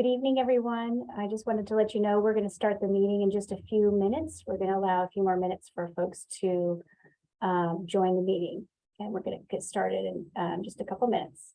Good evening, everyone. I just wanted to let you know, we're going to start the meeting in just a few minutes. We're going to allow a few more minutes for folks to um, join the meeting. And we're going to get started in um, just a couple minutes.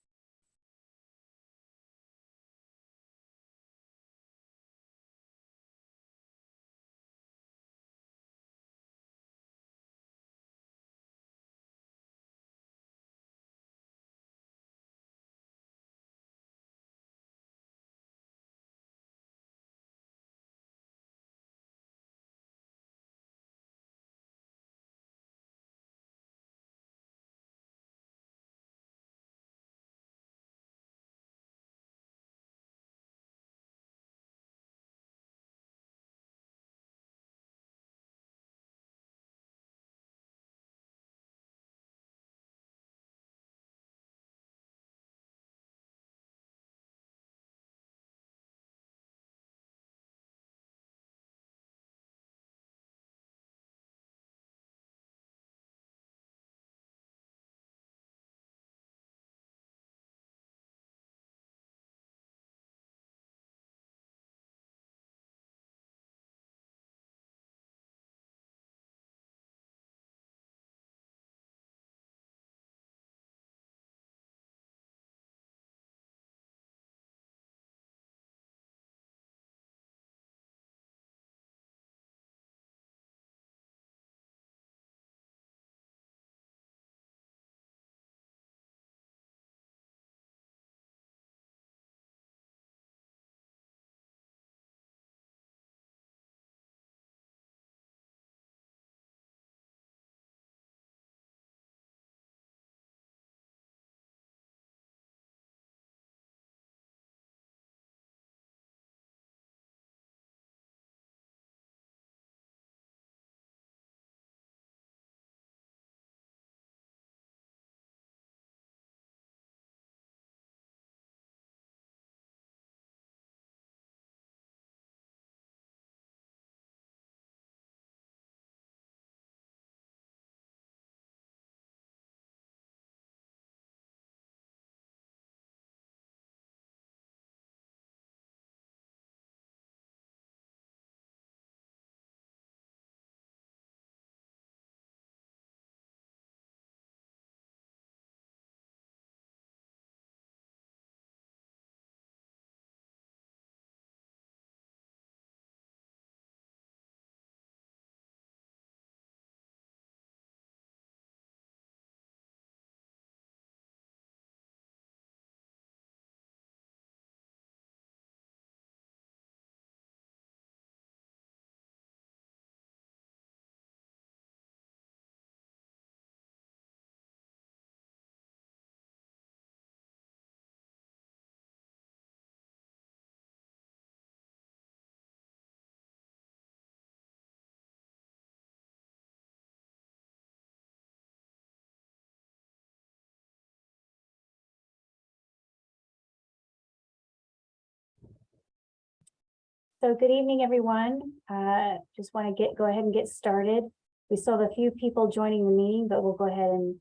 So good evening, everyone. Uh, Just want to get, go ahead and get started. We still have a few people joining the meeting, but we'll go ahead and,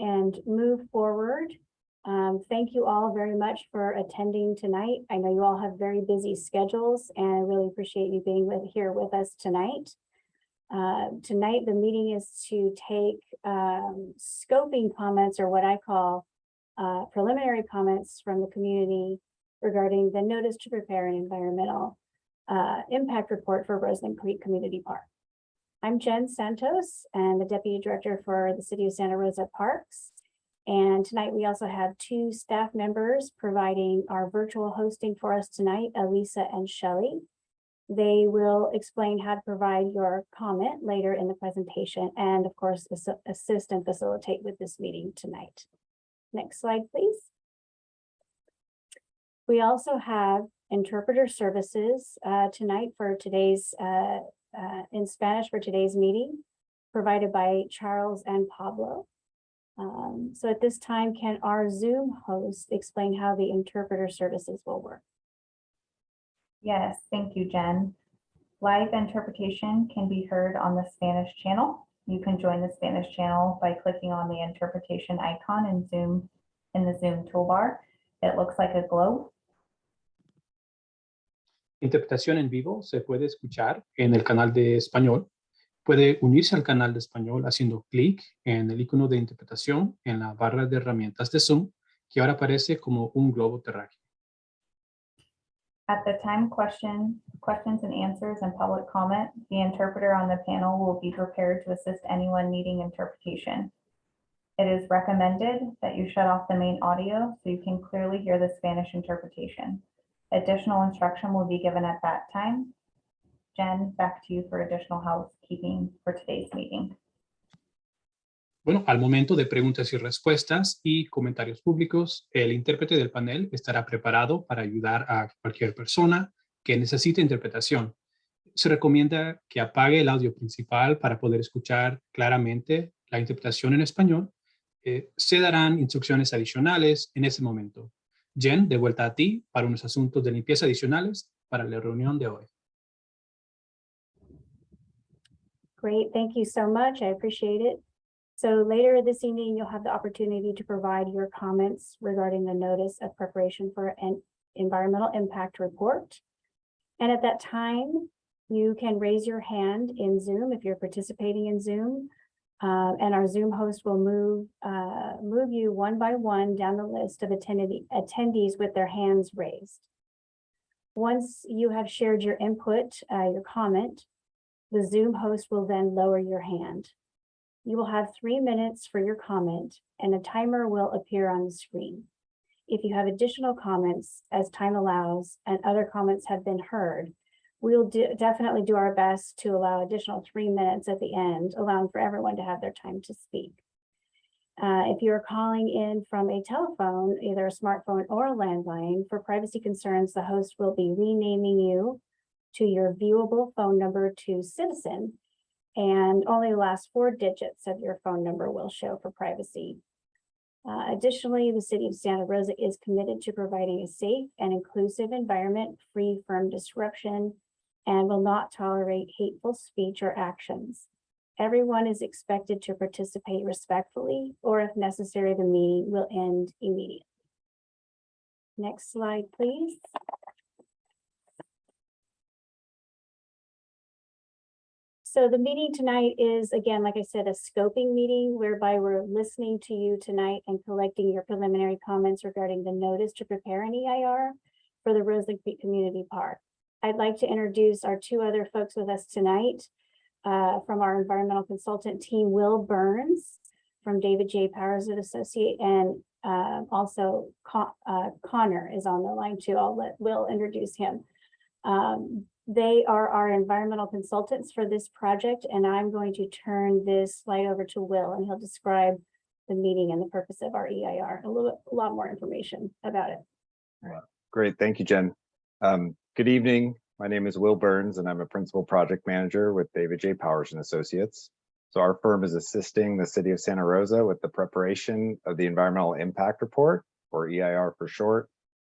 and move forward. Um, Thank you all very much for attending tonight. I know you all have very busy schedules and I really appreciate you being with, here with us tonight. Uh, Tonight, the meeting is to take um, scoping comments or what I call uh, preliminary comments from the community regarding the notice to prepare an environmental uh, impact report for Roseland Creek Community Park. I'm Jen Santos and the Deputy Director for the City of Santa Rosa Parks. And tonight we also have two staff members providing our virtual hosting for us tonight, Elisa and Shelley. They will explain how to provide your comment later in the presentation and of course, assi- assist and facilitate with this meeting tonight. Next slide, please. We also have interpreter services uh, tonight for today's, uh, uh, in Spanish for today's meeting, provided by Charles and Pablo. Um, So at this time, can our Zoom host explain how the interpreter services will work? Yes, thank you, Jen. Live interpretation can be heard on the Spanish channel. You can join the Spanish channel by clicking on the interpretation icon in Zoom in the Zoom toolbar. It looks like a globe. Interpretación en vivo se puede escuchar en el canal de español. Puede unirse al canal de español haciendo clic en el icono de interpretación en la barra de herramientas de Zoom, que ahora aparece como un globo terráqueo. At the time question, questions and answers and public comment, the interpreter on the panel will be prepared to assist anyone needing interpretation. It is recommended that you shut off the main audio so you can clearly hear the Spanish interpretation. Additional instruction will be given at that time. Jen, back to you for additional housekeeping for today's meeting. Bueno, al momento de preguntas y respuestas y comentarios públicos, el intérprete del panel estará preparado para ayudar a cualquier persona que necesite interpretación. Se recomienda que apague el audio principal para poder escuchar claramente la interpretación en español. Eh, se darán instrucciones adicionales en ese momento. Jen, de vuelta a ti para unos asuntos de limpieza adicionales para la reunión de hoy. Great, thank you so much. I appreciate it. So later this evening, you'll have the opportunity to provide your comments regarding the notice of preparation for an environmental impact report. And at that time, you can raise your hand in Zoom if you're participating in Zoom. Uh, and our Zoom host will move, uh, move you one by one down the list of attendee, attendees with their hands raised. Once you have shared your input, uh, your comment, the Zoom host will then lower your hand. You will have three minutes for your comment and a timer will appear on the screen. If you have additional comments as time allows and other comments have been heard, we'll do, definitely do our best to allow additional three minutes at the end, allowing for everyone to have their time to speak. Uh, if you're calling in from a telephone, either a smartphone or a landline, for privacy concerns, the host will be renaming you to your viewable phone number to citizen and only the last four digits of your phone number will show for privacy. Uh, additionally, the city of Santa Rosa is committed to providing a safe and inclusive environment free from disruption and will not tolerate hateful speech or actions. Everyone is expected to participate respectfully, or if necessary, the meeting will end immediately. Next slide, please. So the meeting tonight is, again, like I said, a scoping meeting whereby we're listening to you tonight and collecting your preliminary comments regarding the notice to prepare an EIR for the Roseland Creek Community Park. I'd like to introduce our two other folks with us tonight uh, from our environmental consultant team, Will Burns from David J. Powers and Associate, and uh, also Con uh, Connor is on the line too. I'll let Will introduce him. Um, they are our environmental consultants for this project, and I'm going to turn this slide over to Will, and he'll describe the meeting and the purpose of our EIR, a little, a lot more information about it. Great, thank you, Jen. Um, good evening. My name is Will Burns, and I'm a principal project manager with David J. Powers and Associates. So our firm is assisting the city of Santa Rosa with the preparation of the environmental impact report, or EIR for short,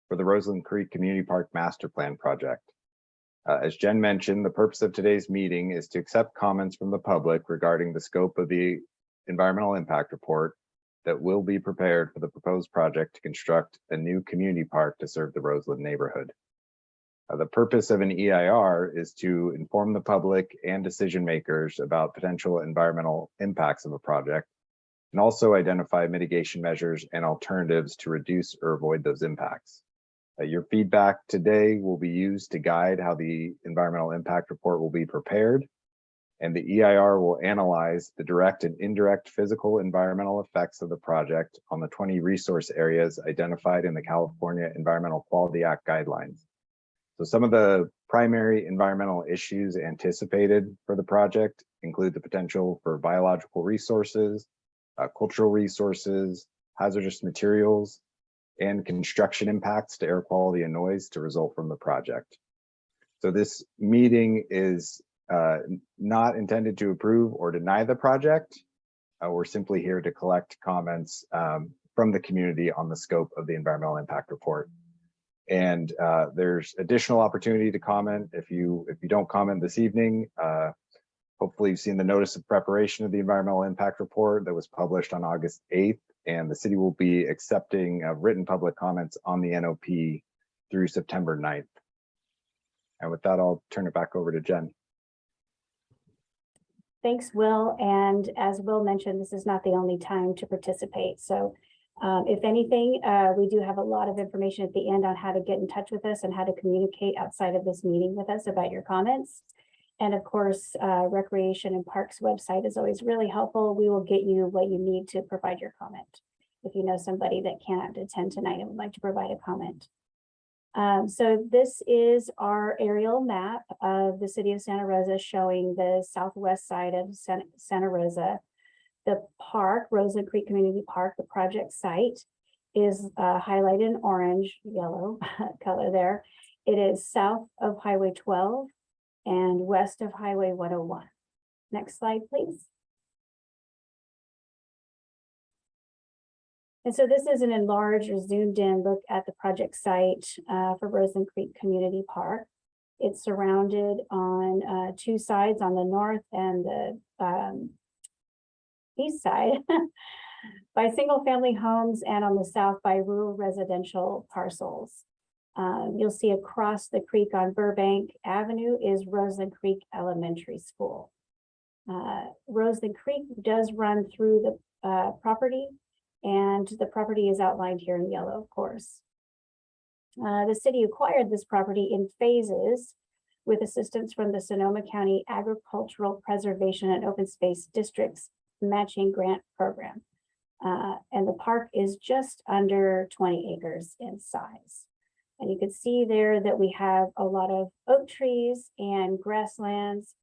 for the Roseland Creek Community Park Master Plan project. Uh, as Jen mentioned, the purpose of today's meeting is to accept comments from the public regarding the scope of the environmental impact report that will be prepared for the proposed project to construct a new community park to serve the Roseland neighborhood. Uh, the purpose of an EIR is to inform the public and decision makers about potential environmental impacts of a project and also identify mitigation measures and alternatives to reduce or avoid those impacts. Uh, your feedback today will be used to guide how the environmental impact report will be prepared. And the EIR will analyze the direct and indirect physical environmental effects of the project on the 20 resource areas identified in the California Environmental Quality Act guidelines. So some of the primary environmental issues anticipated for the project include the potential for biological resources, uh, cultural resources, hazardous materials, and construction impacts to air quality and noise to result from the project. So this meeting is uh, not intended to approve or deny the project. Uh, we're simply here to collect comments um, from the community on the scope of the environmental impact report. And uh, there's additional opportunity to comment if you if you don't comment this evening. Uh, hopefully you've seen the notice of preparation of the environmental impact report that was published on August 8th and the city will be accepting uh, written public comments on the NOP through September 9th. And with that, I'll turn it back over to Jen. Thanks, Will. And as Will mentioned, this is not the only time to participate. So um, if anything, uh, we do have a lot of information at the end on how to get in touch with us and how to communicate outside of this meeting with us about your comments. And of course, uh, Recreation and Parks website is always really helpful. We will get you what you need to provide your comment. If you know somebody that cannot attend tonight and would like to provide a comment. Um, so this is our aerial map of the city of Santa Rosa showing the southwest side of Santa Rosa. The park, Roseland Creek Community Park, the project site is uh, highlighted in orange, yellow color there. It is south of Highway twelve and west of Highway one oh one. Next slide, please. And so this is an enlarged or zoomed in look at the project site uh, for Roseland Creek Community Park. It's surrounded on uh, two sides, on the north and the um, east side by single-family homes and on the south by rural residential parcels. Um, You'll see across the creek on Burbank Avenue is Roseland Creek Elementary School. Uh, Roseland Creek does run through the uh, property and the property is outlined here in yellow, of course. Uh, the city acquired this property in phases with assistance from the Sonoma County Agricultural Preservation and Open Space Districts Matching Grant Program. Uh, and the park is just under twenty acres in size. And you can see there that we have a lot of oak trees and grasslands.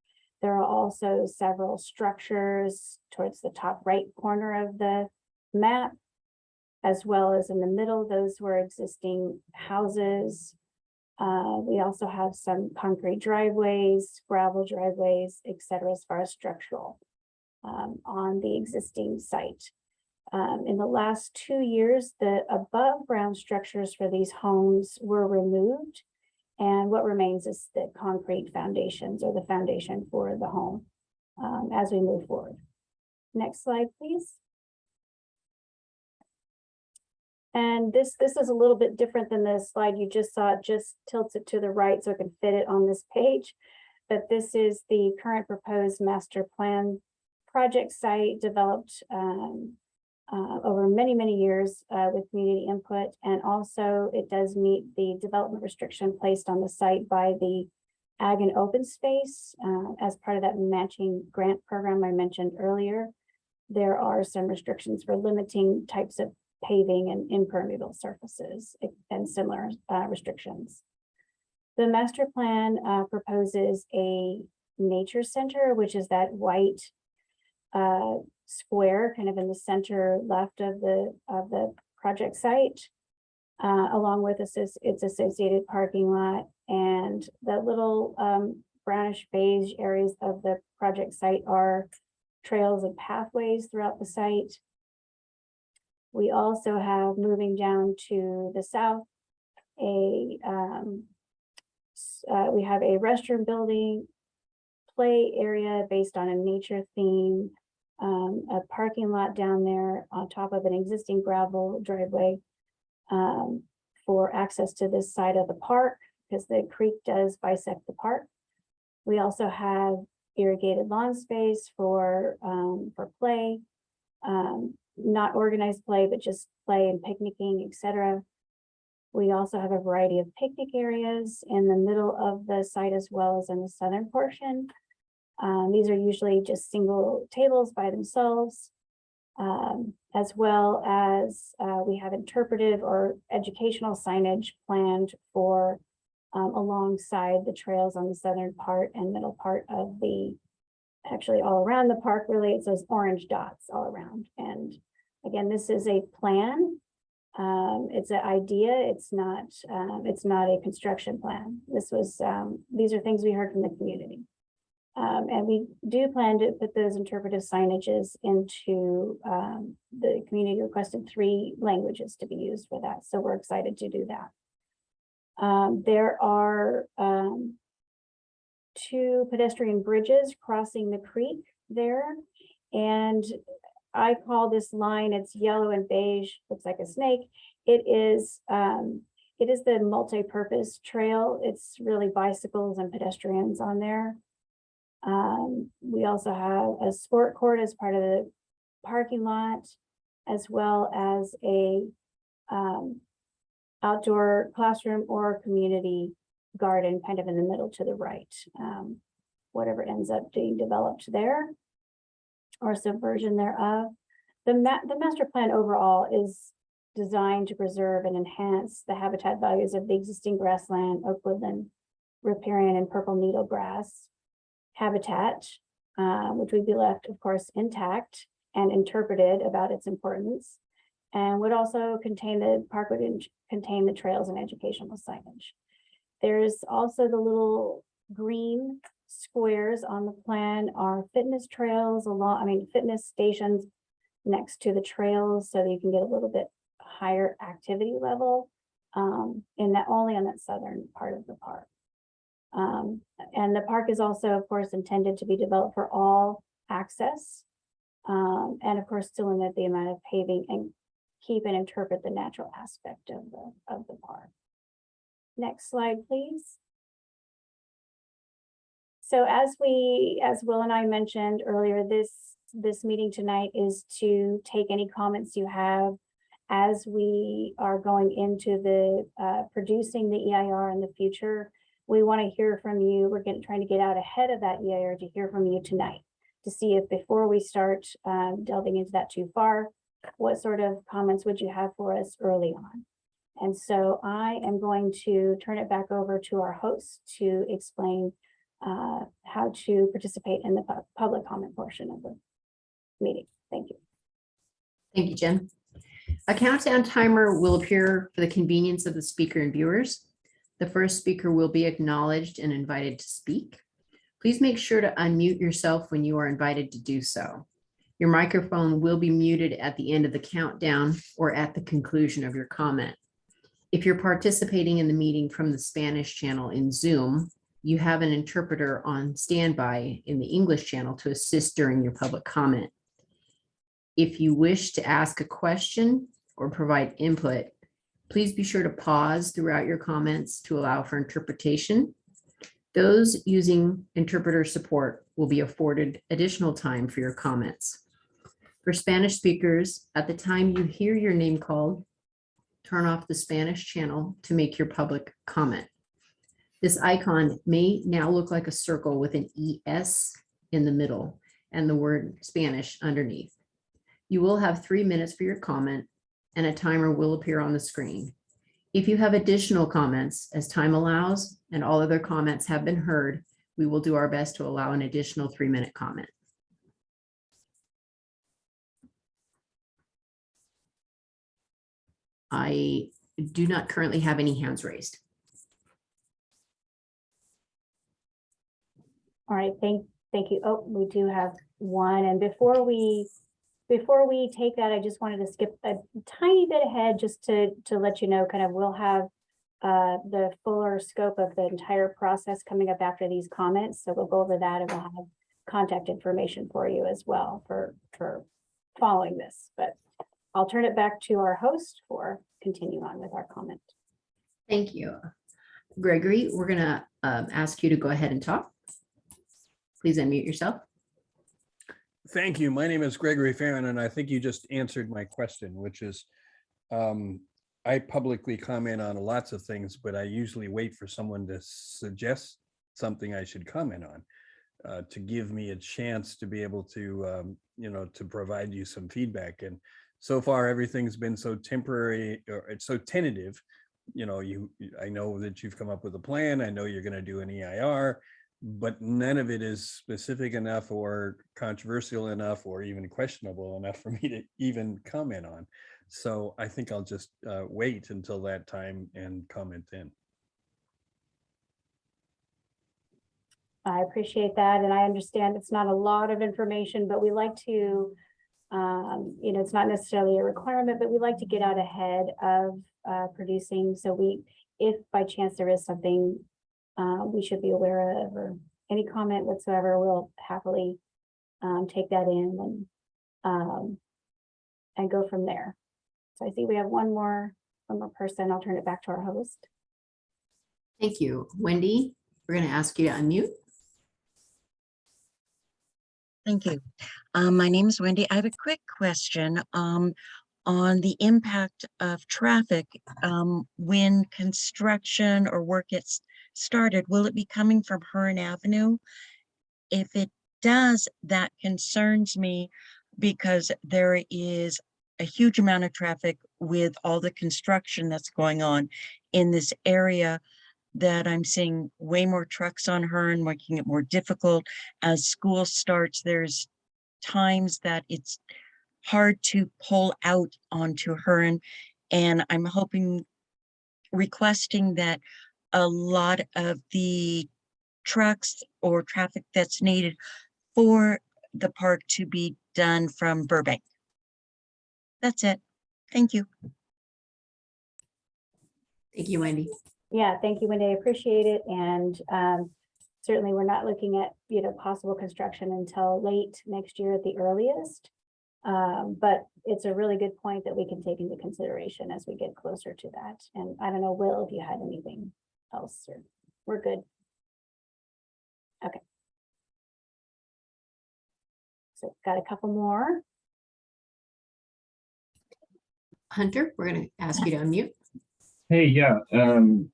There are also several structures towards the top right corner of the map, as well as in the middle, those were existing houses. Uh, we also have some concrete driveways, gravel driveways, et cetera, as far as structural um, on the existing site. Um, in the last two years, the above ground structures for these homes were removed. And what remains is the concrete foundations or the foundation for the home um, as we move forward. Next slide, please. And this, this is a little bit different than the slide you just saw. It just tilts it to the right so it can fit it on this page. But this is the current proposed master plan project site developed um, uh, over many, many years uh, with community input. And also it does meet the development restriction placed on the site by the Ag and Open Space uh, as part of that matching grant program I mentioned earlier. There are some restrictions for limiting types of paving and impermeable surfaces and similar uh, restrictions. The master plan uh, proposes a nature center, which is that white uh, square kind of in the center left of the of the project site, uh, along with its associated parking lot and the little um, brownish beige areas of the project site are trails and pathways throughout the site. We also have moving down to the south, a, um, uh, we have a restroom building, play area based on a nature theme, um, a parking lot down there on top of an existing gravel driveway um, for access to this side of the park, because the creek does bisect the park. We also have irrigated lawn space for, um, for play. Um, not organized play, but just play and picnicking, et cetera. We also have a variety of picnic areas in the middle of the site as well as in the southern portion. Um, these are usually just single tables by themselves. Um, as well as, uh, we have interpretive or educational signage planned for um, alongside the trails on the southern part and middle part of the actually all around the park, really, it's those orange dots all around. And again, this is a plan. Um, it's an idea. It's not, um, it's not a construction plan. This was, um, these are things we heard from the community. Um, and we do plan to put those interpretive signages into, um, the community requested three languages to be used for that. So we're excited to do that. Um, there are, um, two pedestrian bridges crossing the creek there. And I call this line, it's yellow and beige, looks like a snake. It is, um, it is the multi-purpose trail. It's really bicycles and pedestrians on there. Um, we also have a sport court as part of the parking lot, as well as a um, outdoor classroom or community garden kind of in the middle to the right. Um, whatever ends up being developed there or subversion thereof. The ma- the master plan overall is designed to preserve and enhance the habitat values of the existing grassland, oak woodland, riparian and purple needle grass habitat, uh, which would be left, of course, intact and interpreted about its importance. And would also contain the park would contain the trails and educational signage. There's also the little green squares on the plan are fitness trails along, I mean, fitness stations next to the trails so that you can get a little bit higher activity level um, in that, only on that southern part of the park. Um, and the park is also, of course, intended to be developed for all access. Um, and of course, to limit the amount of paving and keep and interpret the natural aspect of the, of the park. Next slide, please. So as we, as Will and I mentioned earlier, this, this meeting tonight is to take any comments you have as we are going into the, uh, producing the EIR in the future. We want to hear from you. We're getting, trying to get out ahead of that EIR to hear from you tonight. To see if before we start, um, delving into that too far, what sort of comments would you have for us early on? And so I am going to turn it back over to our host to explain uh, how to participate in the pub- public comment portion of the meeting. Thank you. Thank you, Jen. A countdown timer will appear for the convenience of the speaker and viewers. The first speaker will be acknowledged and invited to speak. Please make sure to unmute yourself when you are invited to do so. Your microphone will be muted at the end of the countdown or at the conclusion of your comment. If you're participating in the meeting from the Spanish channel in Zoom, you have an interpreter on standby in the English channel to assist during your public comment. If you wish to ask a question or provide input, please be sure to pause throughout your comments to allow for interpretation. Those using interpreter support will be afforded additional time for your comments. For Spanish speakers, at the time you hear your name called, turn off the Spanish channel to make your public comment. This icon may now look like a circle with an ES in the middle and the word Spanish underneath. You will have three minutes for your comment and a timer will appear on the screen. If you have additional comments, as time allows and all other comments have been heard, we will do our best to allow an additional three-minute comment. I do not currently have any hands raised. All right, thank, thank you. Oh, we do have one. And before we, before we take that, I just wanted to skip a tiny bit ahead just to, to let you know, kind of, we'll have uh, the fuller scope of the entire process coming up after these comments. So we'll go over that and we'll have contact information for you as well for, for following this. But I'll turn it back to our host for continue on with our comment. Thank you. Gregory, we're gonna um, ask you to go ahead and talk. Please unmute yourself. Thank you. My name is Gregory Farron, and I think you just answered my question, which is, um, I publicly comment on lots of things, but I usually wait for someone to suggest something I should comment on, uh, to give me a chance to be able to, um, you know, to provide you some feedback. And so far, everything's been so temporary, or it's so tentative. You know, you, I know that you've come up with a plan. I know you're going to do an EIR but none of it is specific enough or controversial enough or even questionable enough for me to even comment on. So I think I'll just uh, wait until that time and comment then. I appreciate that, and I understand it's not a lot of information, but we like to, um, you know, it's not necessarily a requirement, but we like to get out ahead of uh, producing, so we, if by chance there is something uh, we should be aware of, or any comment whatsoever, we'll happily um, take that in and um, and go from there. So I see we have one more one more person. I'll turn it back to our host. Thank you. Wendy, we're going to ask you to unmute. Thank you. Um, my name is Wendy. I have a quick question, um, on the impact of traffic, um, when construction or work gets started, will it be coming from Hearn Avenue? If it does, that concerns me because there is a huge amount of traffic with all the construction that's going on in this area that I'm seeing way more trucks on Hearn, making it more difficult as school starts, there's times that it's hard to pull out onto Hearn. And I'm hoping, requesting that a lot of the trucks or traffic that's needed for the park to be done from Burbank. That's it. Thank you. Thank you, Wendy. Yeah, thank you, Wendy. I appreciate it. And um, certainly we're not looking at, you know, possible construction until late next year at the earliest. Um, but it's a really good point that we can take into consideration as we get closer to that. And I don't know, Will, if you had anything else or we're good. Okay. So got a couple more. Hunter, we're going to ask you to unmute. Hey, yeah, um,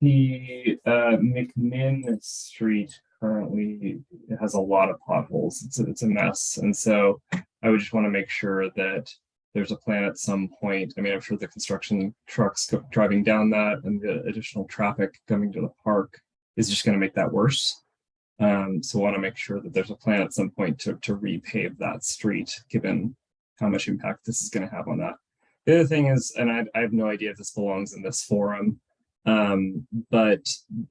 the, uh, McMinn Street currently has a lot of potholes. It's, a- it's a mess. And so I would just want to make sure that there's a plan at some point. I mean, I'm sure the construction trucks driving down that and the additional traffic coming to the park is just going to make that worse. Um, so want to make sure that there's a plan at some point to, to repave that street, given how much impact this is going to have on that. The other thing is, and I, I have no idea if this belongs in this forum, um, but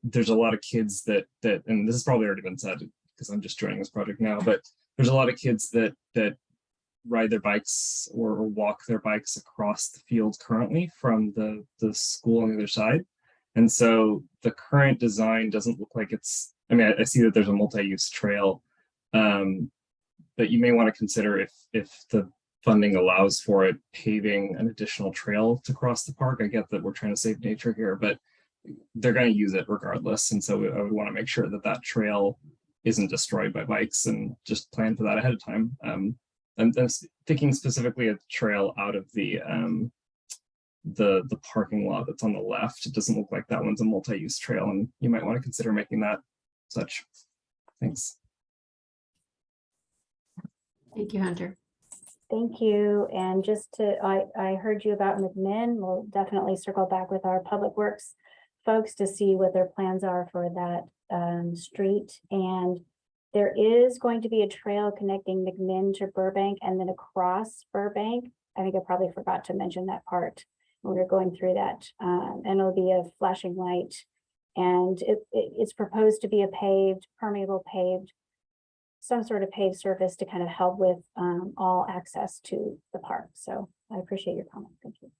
there's a lot of kids that that, and this has probably already been said because I'm just joining this project now, but there's a lot of kids that that ride their bikes or, or walk their bikes across the field currently from the the school on the other side, and so the current design doesn't look like it's. I mean, I, I see that there's a multi-use trail, um, but you may want to consider if if the funding allows for it, paving an additional trail to cross the park. I get that we're trying to save nature here, but they're going to use it regardless. And so I would want to make sure that that trail isn't destroyed by bikes and just plan for that ahead of time. Um, I'm, I'm thinking specifically a trail out of the um, the the parking lot that's on the left. It doesn't look like that one's a multi-use trail, and you might want to consider making that such. Thanks. Thank you, Hunter. Thank you. And just to, I, I heard you about McMinn. We'll definitely circle back with our Public Works folks to see what their plans are for that um, street. And there is going to be a trail connecting McMinn to Burbank and then across Burbank. I think I probably forgot to mention that part when we were going through that. Um, and it'll be a flashing light. And it, it- it's proposed to be a paved, permeable paved some sort of paved surface to kind of help with um, all access to the park. So I appreciate your comment. Thank you.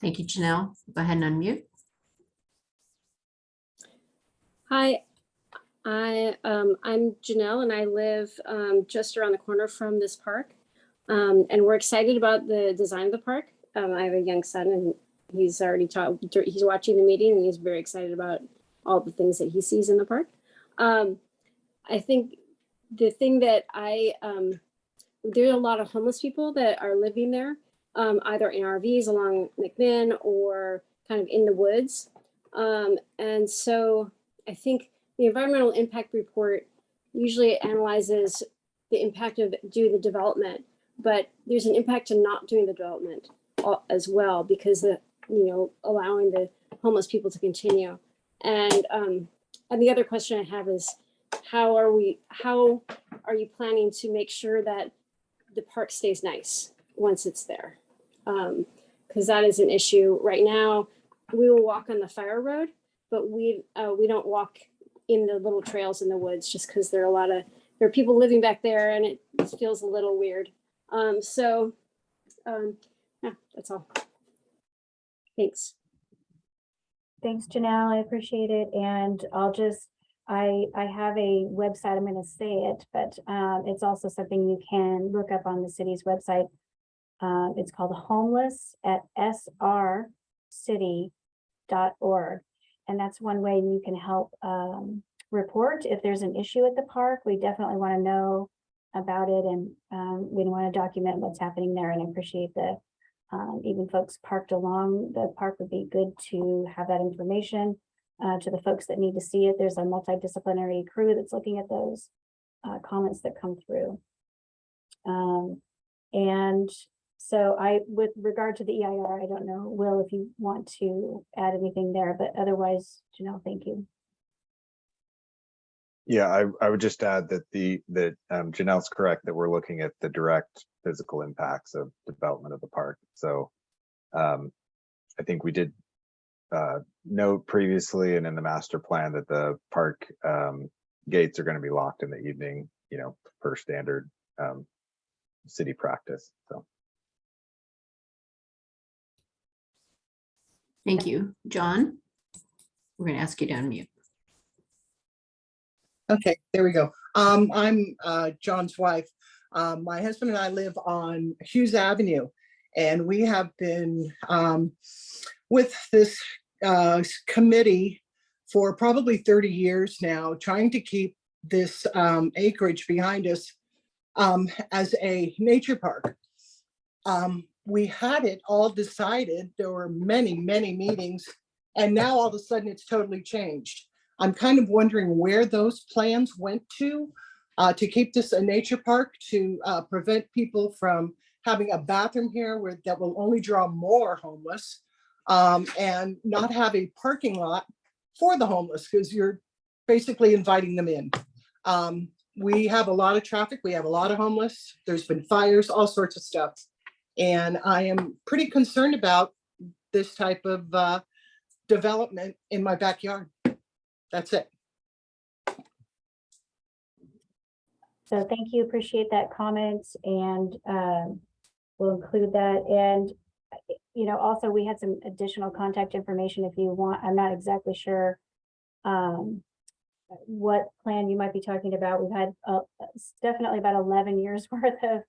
Thank you, Janelle. Go ahead and unmute. Hi, I, um, I'm Janelle and I live, um, just around the corner from this park. Um, and we're excited about the design of the park. Um, I have a young son and he's already taught, he's watching the meeting and he's very excited about all the things that he sees in the park. Um, I think the thing that I, um, there are a lot of homeless people that are living there, either in RVs along McMinn or kind of in the woods. And so I think the environmental impact report usually analyzes the impact of doing the development, but there's an impact to not doing the development as well because the, you know, allowing the homeless people to continue. And, um, and the other question I have is how are we, how are you planning to make sure that the park stays nice once it's there? Um, cause that is an issue right now. We will walk on the fire road, but we, uh, we don't walk in the little trails in the woods just because there are a lot of, there are people living back there and it feels a little weird. Um, so, um, yeah, that's all. Thanks. Thanks, Janelle. I appreciate it. And I'll just, I, I have a website, I'm gonna say it, but, um, it's also something you can look up on the city's website. Um, it's called Homeless at srcity.org. And that's one way you can help, um, report if there's an issue at the park. We definitely want to know about it and, um, we want to document what's happening there and appreciate the, um, even folks parked along the park would be good to have that information uh, to the folks that need to see it. There's a multidisciplinary crew that's looking at those uh, comments that come through. Um, and so I, with regard to the EIR, I don't know, Will, if you want to add anything there, but otherwise, Janelle, thank you. Yeah, I, I would just add that the, that um, Janelle's correct, that we're looking at the direct physical impacts of development of the park. So um, I think we did uh, note previously and in the master plan that the park um, gates are going to be locked in the evening, you know, per standard um, city practice. So. Thank you. John? We're going to ask you to unmute. Okay, there we go. Um, I'm uh, John's wife. Um, my husband and I live on Hughes Avenue, and we have been um, with this uh, committee for probably 30 years now, trying to keep this um, acreage behind us um, as a nature park. Um, we had it all decided. There were many, many meetings, and now all of a sudden it's totally changed. I'm kind of wondering where those plans went to uh, to keep this a nature park, to uh, prevent people from having a bathroom here where that will only draw more homeless um, and not have a parking lot for the homeless because you're basically inviting them in. Um, we have a lot of traffic. We have a lot of homeless. There's been fires, all sorts of stuff. And I am pretty concerned about this type of uh, development in my backyard. That's it. So thank you, appreciate that comment and um, we'll include that. And, you know, also we had some additional contact information if you want. I'm not exactly sure um, what plan you might be talking about. We've had uh, definitely about 11 years worth of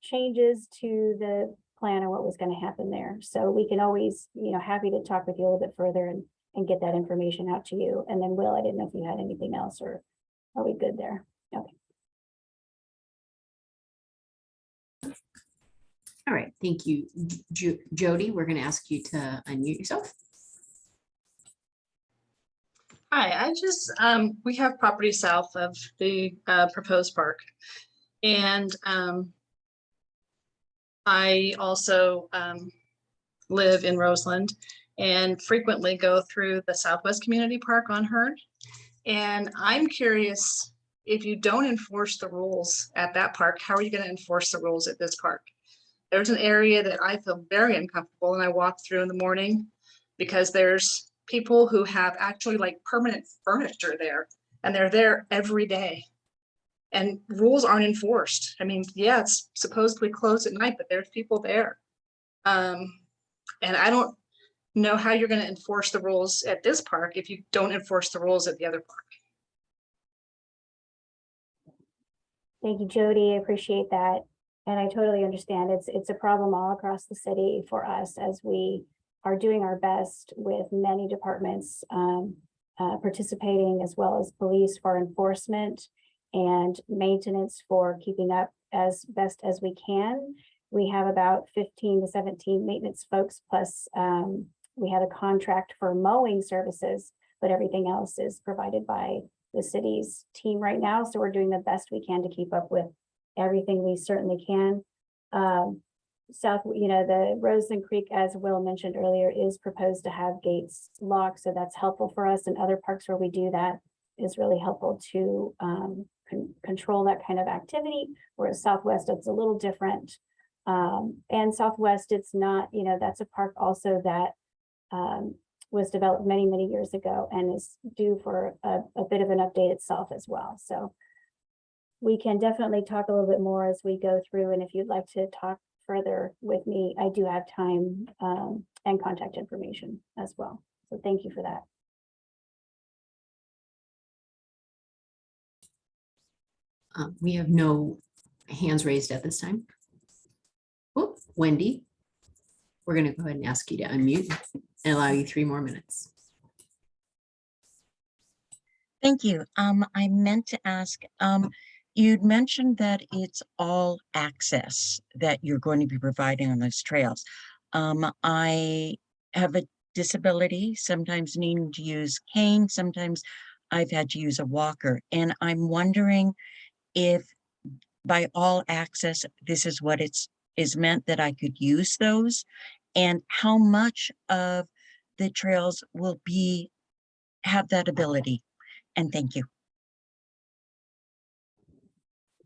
changes to the plan and what was going to happen there. So we can always, you know, happy to talk with you a little bit further and, and get that information out to you. And then Will, I didn't know if you had anything else or are we good there? Okay. All right, thank you. Jo- Jody, we're going to ask you to unmute yourself. Hi, I just, um, we have property south of the, uh, proposed park. And, um, I also, um, live in Roseland and frequently go through the Southwest Community Park on Hearn. And I'm curious, if you don't enforce the rules at that park, how are you gonna enforce the rules at this park? There's an area that I feel very uncomfortable and I walk through in the morning because there's people who have actually like permanent furniture there and they're there every day. And rules aren't enforced. I mean, yeah, it's supposedly closed at night, but there's people there. Um, and I don't know how you're gonna enforce the rules at this park if you don't enforce the rules at the other park. Thank you, Jody. I appreciate that. And I totally understand. It's, it's a problem all across the city for us as we are doing our best with many departments um, uh, participating as well as police for enforcement and maintenance for keeping up as best as we can. We have about fifteen to seventeen maintenance folks, plus um, we have a contract for mowing services, but everything else is provided by the city's team right now. So we're doing the best we can to keep up with everything we certainly can. Um, South, you know, the Roseland Creek, as Will mentioned earlier, is proposed to have gates locked, so that's helpful for us. And other parks where we do that is really helpful to um, con- control that kind of activity. Whereas Southwest, it's a little different. Um, and Southwest, it's not, you know, that's a park also that um, was developed many, many years ago and is due for a, a bit of an update itself as well. So we can definitely talk a little bit more as we go through. And if you'd like to talk further with me, I do have time um, and contact information as well. So thank you for that. Uh, We have no hands raised at this time. Oh, Wendy, we're going to go ahead and ask you to unmute and allow you three more minutes. Thank you. Um, I meant to ask, um, you'd mentioned that it's all access that you're going to be providing on those trails. Um, I have a disability, sometimes needing to use cane, sometimes I've had to use a walker, and I'm wondering if by all access, this is what it's, is meant that I could use those? And how much of the trails will be, have that ability? And thank you.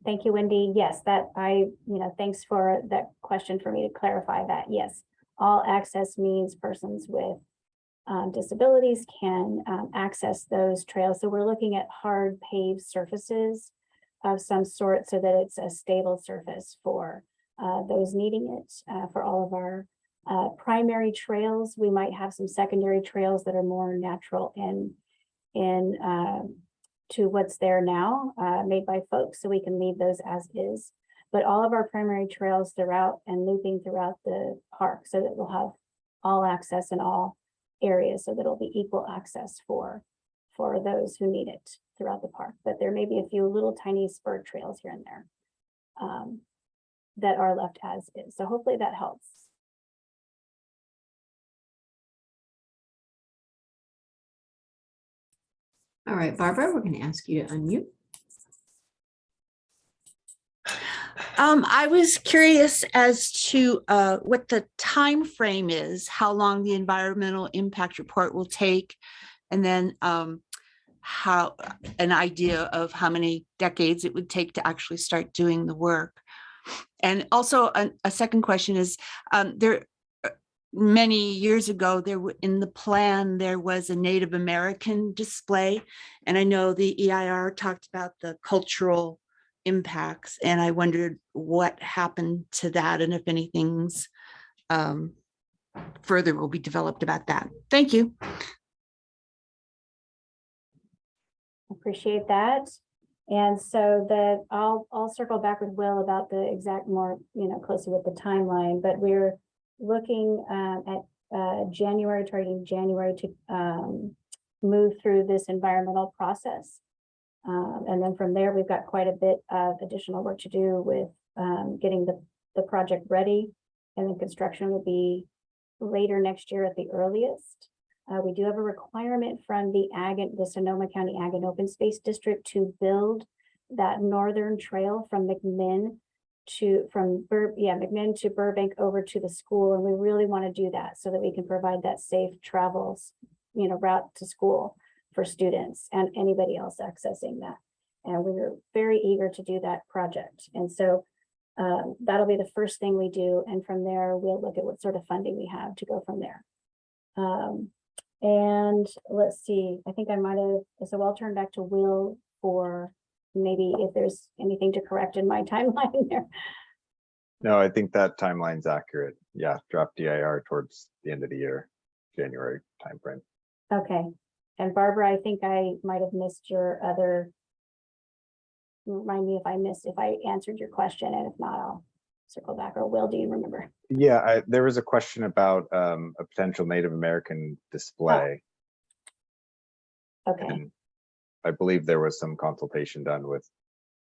Thank you, Wendy. Yes, that I, you know, thanks for that question for me to clarify that. Yes, all access means persons with um, disabilities can um, access those trails. So we're looking at hard paved surfaces of some sort so that it's a stable surface for uh, those needing it, uh, for all of our uh, primary trails. We might have some secondary trails that are more natural and in um, to what's there now, uh, made by folks, so we can leave those as is. But all of our primary trails throughout and looping throughout the park, so that we'll have all access in all areas, so that it'll be equal access for, for those who need it throughout the park. But there may be a few little tiny spur trails here and there um, that are left as is. So hopefully that helps. All right, Barbara, we're going to ask you to unmute. Um, I was curious as to uh, what the time frame is, how long the environmental impact report will take, and then um, how an idea of how many decades it would take to actually start doing the work. And also a, a second question is um, there uh, many years ago there in the plan there was a Native American display and I know the EIR talked about the cultural impacts and I wondered what happened to that and if anything's um, further will be developed about that. Thank you. Appreciate that. And so that I'll, I'll circle back with Will about the exact more, you know, closer with the timeline, but we're looking um, at uh, January, targeting January to um, move through this environmental process. Um, and then from there, we've got quite a bit of additional work to do with um, getting the, the project ready. And then construction will be later next year at the earliest. Uh, we do have a requirement from the Ag, the Sonoma County Ag and Open Space District to build that northern trail from McMinn to, from Bur, yeah, McMinn to Burbank over to the school. And we really want to do that so that we can provide that safe travels, you know, route to school for students and anybody else accessing that. And we're very eager to do that project. And so um, that'll be the first thing we do. And from there, we'll look at what sort of funding we have to go from there. Um, and let's see, I think I might have, so I'll turn back to Will for maybe if there's anything to correct in my timeline there. No, I think that timeline's accurate. Yeah, drop DIR towards the end of the year, January timeframe. Okay, and Barbara, I think I might have missed your other. Remind me if I missed, if I answered your question, and if not, I'll circle back, or Will, do you remember? Yeah, I, there was a question about um, a potential Native American display. Okay, And I believe there was some consultation done with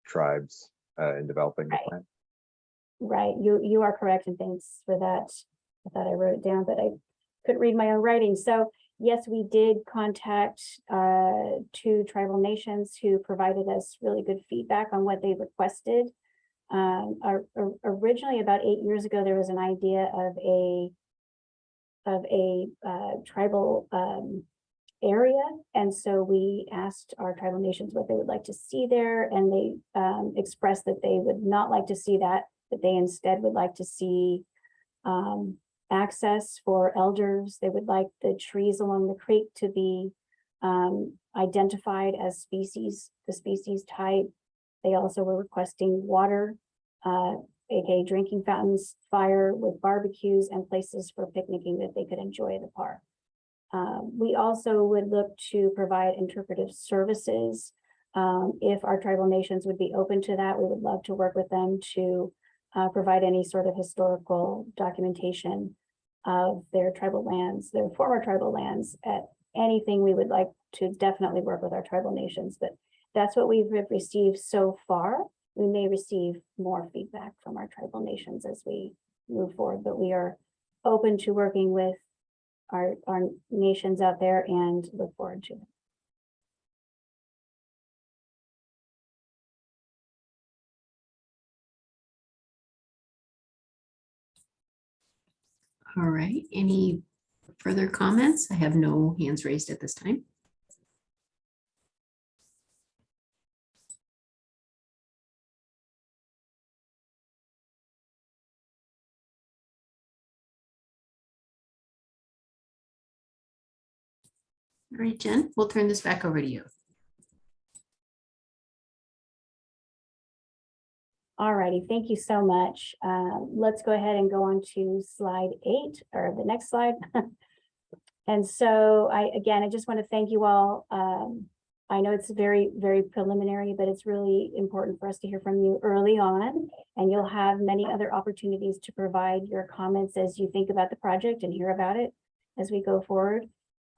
tribes uh, in developing the plan. right, you, you are correct, and thanks for that. I thought I wrote it down, but I couldn't read my own writing, so yes, we did contact uh two tribal nations who provided us really good feedback on what they requested. Um, or- or- originally, about eight years ago, there was an idea of a of a uh tribal um area, and so we asked our tribal nations what they would like to see there, and they um expressed that they would not like to see that, that they instead would like to see um access for elders. They would like the trees along the creek to be um, identified as species, the species type. They also were requesting water, uh, aka drinking fountains, fire with barbecues and places for picnicking that they could enjoy the park. Um, we also would look to provide interpretive services Um, if our tribal nations would be open to that, we would love to work with them to uh, provide any sort of historical documentation of their tribal lands, their former tribal lands, at anything we would like to definitely work with our tribal nations, but that's what we've received so far. We may receive more feedback from our tribal nations as we move forward, but we are open to working with our, our nations out there and look forward to it. All right, any further comments? I have no hands raised at this time. All right, Jen, we'll turn this back over to you. All righty, thank you so much. Uh, let's go ahead and go on to slide eight or the next slide. And so I, again, I just want to thank you all. Um, I know it's very, very preliminary, but it's really important for us to hear from you early on. And you'll have many other opportunities to provide your comments as you think about the project and hear about it as we go forward.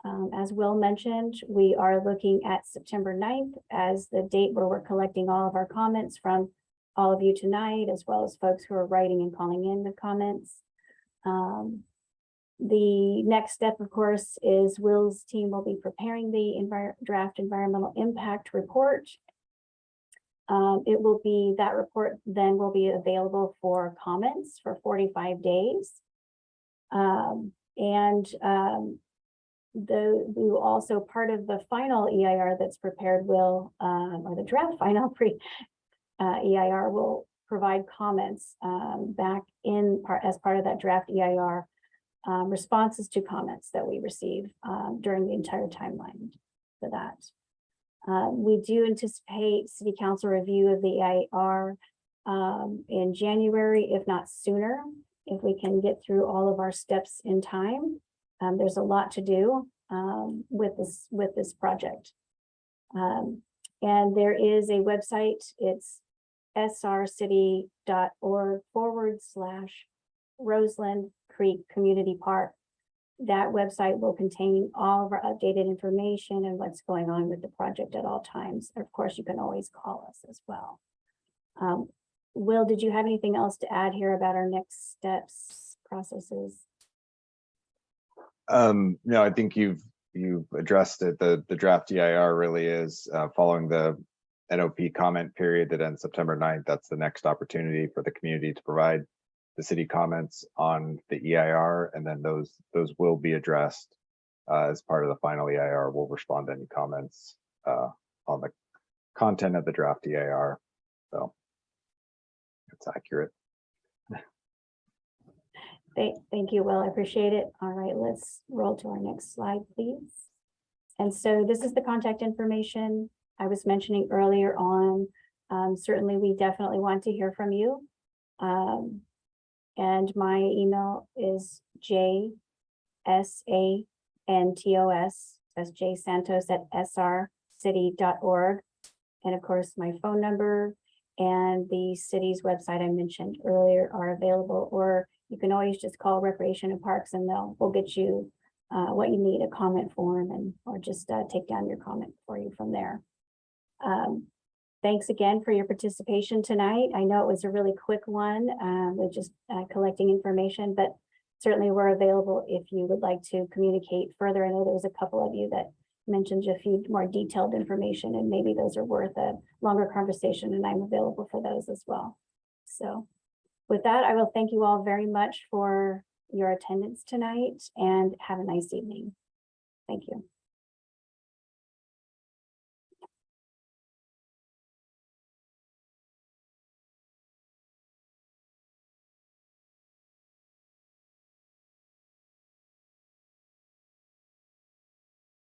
Um, as Will mentioned, we are looking at September 9th as the date where we're collecting all of our comments from all of you tonight, as well as folks who are writing and calling in the comments. Um, the next step, of course, is Will's team will be preparing the envir- draft environmental impact report. Um, it will be, that report then will be available for comments for forty-five days. Um, and, um, the, we will also, part of the final EIR that's prepared will, um, or the draft final pre, uh, EIR will provide comments, um, back in part, as part of that draft EIR um, responses to comments that we receive um, during the entire timeline for that. Uh, we do anticipate city council review of the EIR um, in January, if not sooner, if we can get through all of our steps in time. Um, there's a lot to do um, with this with this project. Um, and there is a website, it's srcity.org forward slash Roseland Creek Community Park. That website will contain all of our updated information and what's going on with the project at all times. Of course, you can always call us as well. Um, Will, did you have anything else to add here about our next steps, processes? Um, no, I think you've, you've addressed it. The, the draft EIR really is, uh, following the NOP comment period that ends September 9th. That's the next opportunity for the community to provide the city comments on the EIR, and then those, those will be addressed uh, as part of the final EIR. We'll respond to any comments uh, on the content of the draft EIR. So it's accurate. Thank, thank you, Will. I appreciate it. All right, let's roll to our next slide, please. And so this is the contact information I was mentioning earlier on. Um, certainly, we definitely want to hear from you. Um, and my email is J S A N T O S, that's J Santos at srcity.org. And of course, my phone number and the city's website I mentioned earlier are available, or you can always just call Recreation and Parks and they'll, we'll get you uh, what you need, a comment form and, or just uh, take down your comment for you from there. Um, thanks again for your participation tonight. I know it was a really quick one, um, with just uh, collecting information, but certainly we're available if you would like to communicate further. I know there was a couple of you that mentioned a few more detailed information and maybe those are worth a longer conversation and I'm available for those as well. So with that, I will thank you all very much for your attendance tonight and have a nice evening. Thank you.